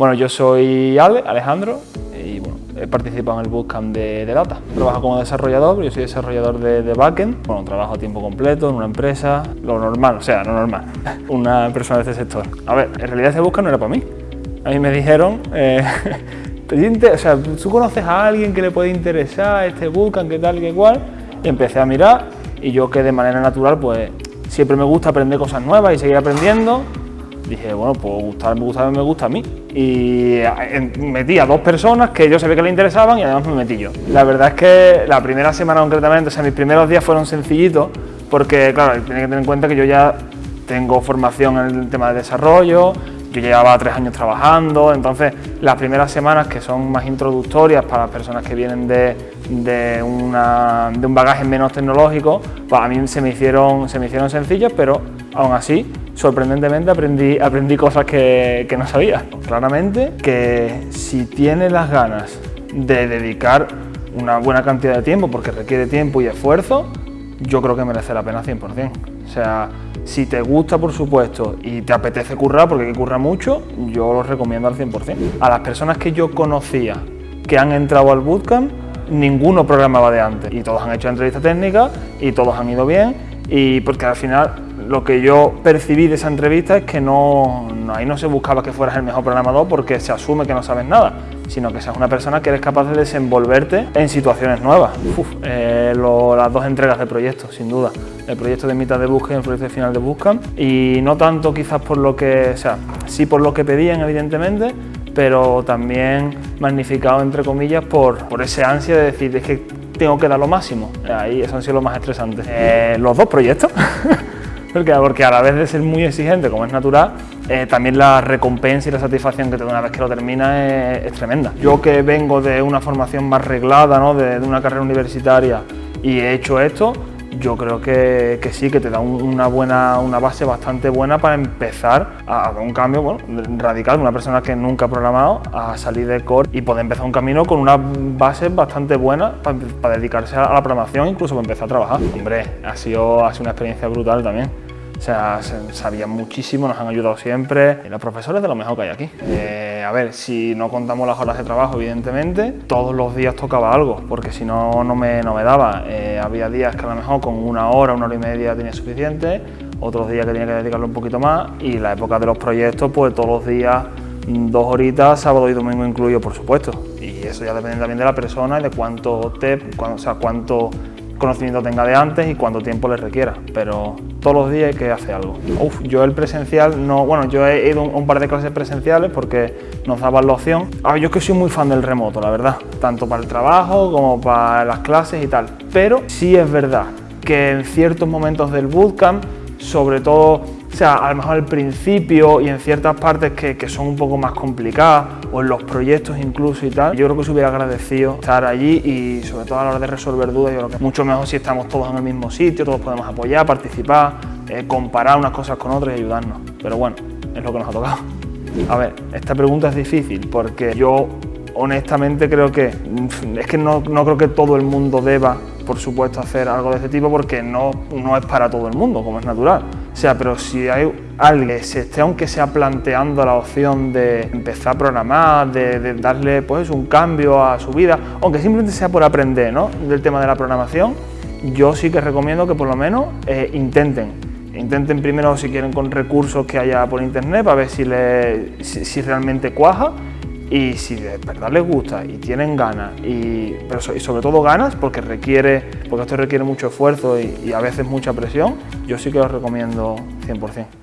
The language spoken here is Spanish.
Bueno, yo soy Ale, Alejandro, y bueno, he participado en el bootcamp de, de Data. Trabajo como desarrollador, yo soy desarrollador de, de, backend. Bueno, trabajo a tiempo completo en una empresa, lo normal, o sea, no normal, una persona de este sector. A ver, en realidad ese bootcamp no era para mí. A mí me dijeron, eh, o sea, ¿tú conoces a alguien que le puede interesar este bootcamp, qué tal, qué cual? Y empecé a mirar y yo que de manera natural, pues siempre me gusta aprender cosas nuevas y seguir aprendiendo dije, bueno, pues gustar, me gusta, me gusta a mí. Y eh, metí a dos personas que yo sabía que le interesaban y además me metí yo. La verdad es que la primera semana concretamente, o sea, mis primeros días fueron sencillitos, porque claro, tiene que tener en cuenta que yo ya tengo formación en el tema de desarrollo, yo llevaba tres años trabajando, entonces las primeras semanas que son más introductorias para las personas que vienen de, de, una, de un bagaje menos tecnológico, pues a mí se me hicieron, se me hicieron sencillas, pero aún así sorprendentemente aprendí, aprendí cosas que, que no sabía. Claramente que si tienes las ganas de dedicar una buena cantidad de tiempo, porque requiere tiempo y esfuerzo, yo creo que merece la pena 100%. O sea, si te gusta, por supuesto, y te apetece currar, porque hay que currar mucho, yo lo recomiendo al 100%. A las personas que yo conocía que han entrado al bootcamp, ninguno programaba de antes. Y todos han hecho entrevistas técnicas y todos han ido bien, y porque al final lo que yo percibí de esa entrevista es que no, ahí no se buscaba que fueras el mejor programador porque se asume que no sabes nada, sino que seas una persona que eres capaz de desenvolverte en situaciones nuevas. Eh, las dos entregas del proyecto, sin duda. El proyecto de mitad de búsqueda y el proyecto de final de búsqueda. Y no tanto quizás por lo que, o sea, sí por lo que pedían evidentemente, pero también magnificado entre comillas por, por ese ansia de decir, es que tengo que dar lo máximo. Ahí eso han sido lo más estresante. Eh, los dos proyectos. Porque, a la vez de ser muy exigente, como es natural, eh, también la recompensa y la satisfacción que te da una vez que lo termina es, tremenda. Yo que vengo de una formación más reglada, ¿no? de, de una carrera universitaria y he hecho esto, yo creo que, que, sí, que te da una, buena, una base bastante buena para empezar a, dar un cambio bueno, radical una persona que nunca ha programado a salir de core y poder empezar un camino con una base bastante buena para, para dedicarse a la programación, incluso para empezar a trabajar. Hombre, ha sido, ha sido una experiencia brutal también. O sea, sabían muchísimo, nos han ayudado siempre. Y los profesores de lo mejor que hay aquí. Eh, a ver, si no contamos las horas de trabajo, evidentemente, todos los días tocaba algo, porque si no, no me, no daba. Eh, había días que a lo mejor con una hora, una hora y media tenía suficiente, otros días que tenía que dedicarle un poquito más, y la época de los proyectos, pues todos los días dos horitas, sábado y domingo incluido, por supuesto. Y eso ya depende también de la persona y de cuánto, te, o sea, cuánto conocimiento tenga de antes y cuánto tiempo le requiera, pero todos los días hay que hacer algo. Uf, yo el presencial, no, bueno, yo he ido un, un par de clases presenciales porque nos daban la opción. Ah, yo es que soy muy fan del remoto, la verdad, tanto para el trabajo como para las clases y tal, pero sí es verdad que en ciertos momentos del bootcamp, sobre todo o sea, a lo mejor al principio y en ciertas partes que, que, son un poco más complicadas o en los proyectos incluso y tal, yo creo que se hubiera agradecido estar allí y sobre todo a la hora de resolver dudas, yo creo que mucho mejor si estamos todos en el mismo sitio, todos podemos apoyar, participar, eh, comparar unas cosas con otras y ayudarnos. Pero bueno, es lo que nos ha tocado. A ver, esta pregunta es difícil porque yo honestamente creo que es que no, no creo que todo el mundo deba por supuesto hacer algo de este tipo porque no, no es para todo el mundo, como es natural. O sea, pero si hay alguien que se esté aunque sea planteando la opción de empezar a programar, de, darle pues un cambio a su vida, aunque simplemente sea por aprender ¿no? del tema de la programación, yo sí que recomiendo que por lo menos eh, intenten. Intenten primero si quieren con recursos que haya por internet para ver si, si realmente cuaja y si de verdad les gusta y tienen ganas, y, pero sobre todo ganas, porque requiere, porque esto requiere mucho esfuerzo y, y a veces mucha presión, yo sí que os recomiendo 100%.